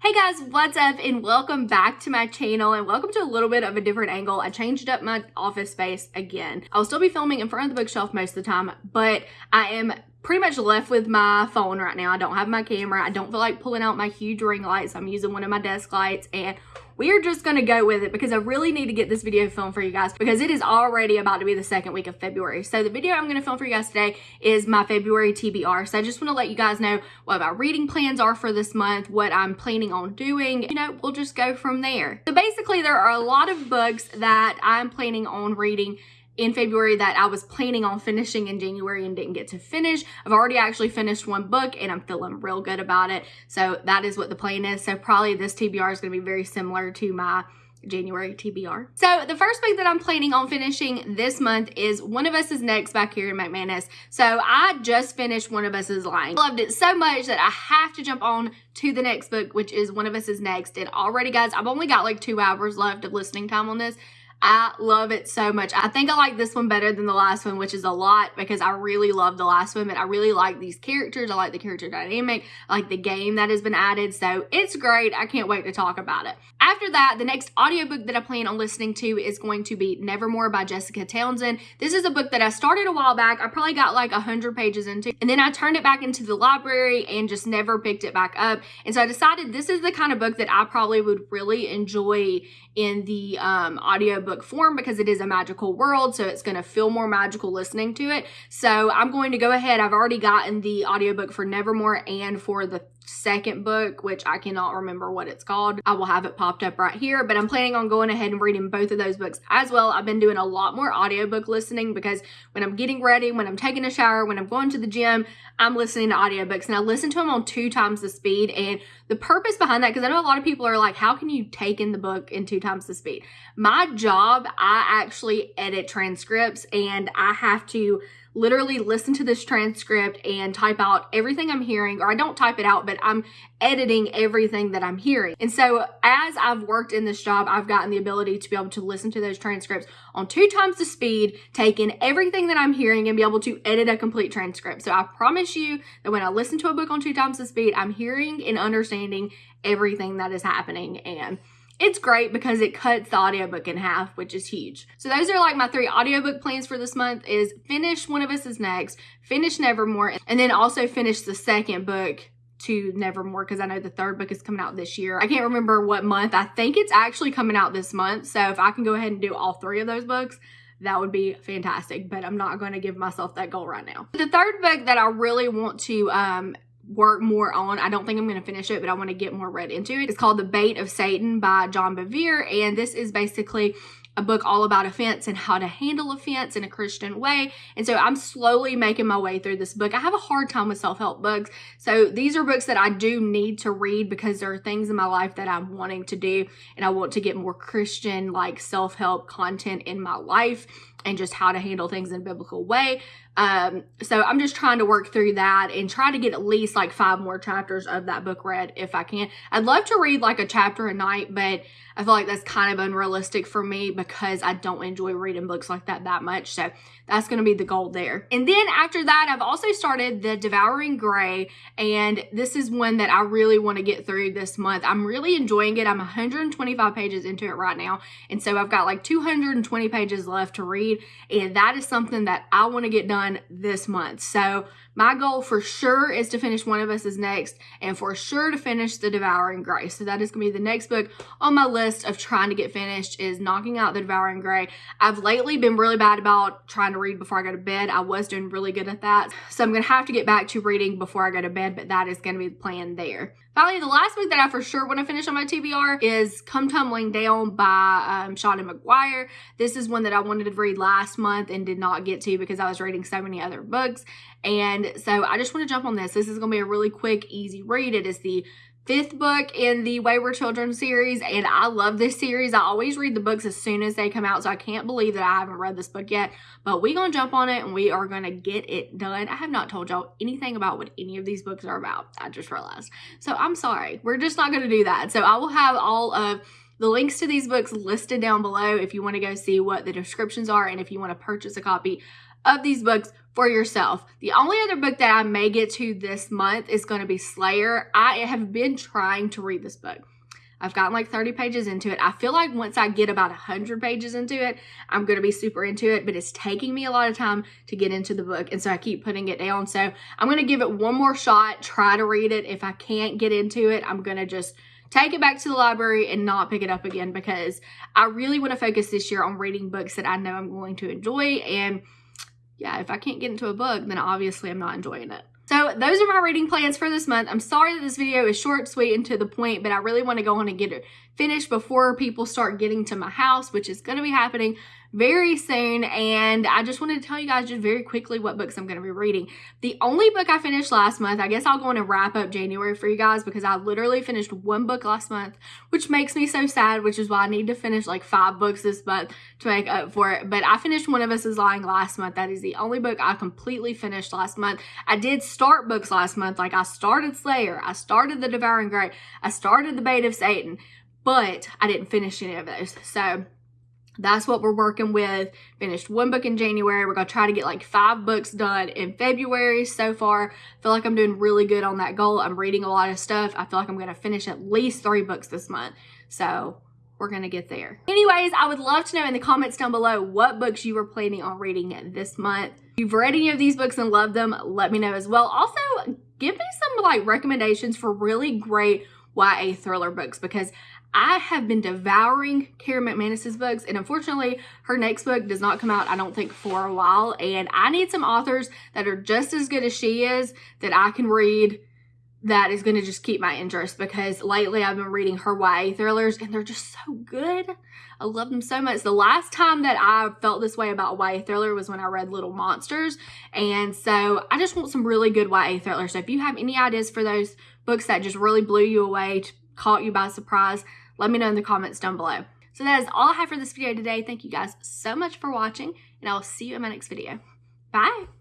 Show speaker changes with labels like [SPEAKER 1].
[SPEAKER 1] Hey guys, what's up and welcome back to my channel and welcome to a little bit of a different angle. I changed up my office space again. I'll still be filming in front of the bookshelf most of the time, but I am pretty much left with my phone right now. I don't have my camera. I don't feel like pulling out my huge ring lights. I'm using one of my desk lights and we are just gonna go with it because I really need to get this video filmed for you guys because it is already about to be the second week of February. So the video I'm gonna film for you guys today is my February TBR. So I just wanna let you guys know what my reading plans are for this month, what I'm planning on doing. You know, we'll just go from there. So basically there are a lot of books that I'm planning on reading in February that I was planning on finishing in January and didn't get to finish. I've already actually finished one book and I'm feeling real good about it. So that is what the plan is. So probably this TBR is going to be very similar to my January TBR. So the first book that I'm planning on finishing this month is One of Us is Next by Karen McManus. So I just finished One of Us is Lying. Loved it so much that I have to jump on to the next book, which is One of Us is Next. And already guys, I've only got like two hours left of listening time on this. I love it so much. I think I like this one better than the last one, which is a lot because I really love the last one, but I really like these characters. I like the character dynamic. I like the game that has been added. So it's great. I can't wait to talk about it. After that, the next audiobook that I plan on listening to is going to be Nevermore by Jessica Townsend. This is a book that I started a while back. I probably got like 100 pages into, and then I turned it back into the library and just never picked it back up. And so I decided this is the kind of book that I probably would really enjoy in the um, audiobook form because it is a magical world. So it's going to feel more magical listening to it. So I'm going to go ahead. I've already gotten the audiobook for Nevermore and for the second book, which I cannot remember what it's called. I will have it popped up right here, but I'm planning on going ahead and reading both of those books as well. I've been doing a lot more audiobook listening because when I'm getting ready, when I'm taking a shower, when I'm going to the gym, I'm listening to audiobooks and I listen to them on two times the speed. And the purpose behind that, because I know a lot of people are like, how can you take in the book in two times the speed? My job, I actually edit transcripts and I have to literally listen to this transcript and type out everything I'm hearing, or I don't type it out, but I'm editing everything that I'm hearing. And so as I've worked in this job, I've gotten the ability to be able to listen to those transcripts on two times the speed, take in everything that I'm hearing and be able to edit a complete transcript. So I promise you that when I listen to a book on two times the speed, I'm hearing and understanding everything that is happening. And it's great because it cuts the audiobook in half, which is huge. So those are like my three audiobook plans for this month is finish One of Us is Next, finish Nevermore, and then also finish the second book to Nevermore because I know the third book is coming out this year. I can't remember what month. I think it's actually coming out this month. So if I can go ahead and do all three of those books, that would be fantastic, but I'm not going to give myself that goal right now. The third book that I really want to um, work more on. I don't think I'm going to finish it, but I want to get more read into it. It's called The Bait of Satan by John Bevere, and this is basically a book all about offense and how to handle offense in a Christian way. And so I'm slowly making my way through this book. I have a hard time with self-help books. So these are books that I do need to read because there are things in my life that I'm wanting to do and I want to get more Christian like self-help content in my life and just how to handle things in a biblical way. Um, so I'm just trying to work through that and try to get at least like five more chapters of that book read if I can. I'd love to read like a chapter a night, but I feel like that's kind of unrealistic for me because I don't enjoy reading books like that that much. So that's going to be the goal there. And then after that, I've also started the Devouring Gray, and this is one that I really want to get through this month. I'm really enjoying it. I'm 125 pages into it right now, and so I've got like 220 pages left to read, and that is something that I want to get done this month. So my goal for sure is to finish One of Us is Next and for sure to finish The Devouring Gray. So that is going to be the next book on my list of trying to get finished is knocking out The Devouring Gray. I've lately been really bad about trying to read before I go to bed. I was doing really good at that. So I'm going to have to get back to reading before I go to bed, but that is going to be the plan there. Finally, the last book that I for sure want to finish on my TBR is Come Tumbling Down by um, McGuire. This is one that I wanted to read last month and did not get to because I was reading so many other books. And so I just want to jump on this. This is going to be a really quick, easy read. It is the fifth book in the Wayward Children series, and I love this series. I always read the books as soon as they come out, so I can't believe that I haven't read this book yet. But we gonna jump on it and we are gonna get it done. I have not told y'all anything about what any of these books are about. I just realized. So I'm sorry. We're just not gonna do that. So I will have all of the links to these books listed down below if you want to go see what the descriptions are and if you want to purchase a copy of these books for yourself. The only other book that I may get to this month is going to be Slayer. I have been trying to read this book. I've gotten like 30 pages into it. I feel like once I get about 100 pages into it, I'm going to be super into it, but it's taking me a lot of time to get into the book. And so I keep putting it down. So I'm going to give it one more shot, try to read it. If I can't get into it, I'm going to just take it back to the library and not pick it up again because I really want to focus this year on reading books that I know I'm going to enjoy. And yeah, if I can't get into a book, then obviously I'm not enjoying it. So those are my reading plans for this month. I'm sorry that this video is short, sweet, and to the point, but I really want to go on and get it finished before people start getting to my house, which is going to be happening very soon. And I just wanted to tell you guys just very quickly what books I'm going to be reading. The only book I finished last month, I guess I'll go on and wrap up January for you guys because I literally finished one book last month, which makes me so sad, which is why I need to finish like five books this month to make up for it. But I finished One of Us is Lying last month. That is the only book I completely finished last month. I did start books last month. Like I started Slayer, I started The Devouring Gray, I started The Bait of Satan, but I didn't finish any of those. So that's what we're working with. Finished one book in January. We're going to try to get like five books done in February so far. I feel like I'm doing really good on that goal. I'm reading a lot of stuff. I feel like I'm going to finish at least three books this month. So we're going to get there. Anyways, I would love to know in the comments down below what books you were planning on reading this month. If you've read any of these books and love them, let me know as well. Also, give me some like recommendations for really great YA thriller books because I have been devouring Karen McManus's books, and unfortunately, her next book does not come out, I don't think, for a while. And I need some authors that are just as good as she is that I can read that is going to just keep my interest because lately I've been reading her YA thrillers and they're just so good. I love them so much. The last time that I felt this way about YA thriller was when I read Little Monsters. And so I just want some really good YA thrillers. So if you have any ideas for those books that just really blew you away, caught you by surprise, let me know in the comments down below. So that is all I have for this video today. Thank you guys so much for watching, and I will see you in my next video. Bye!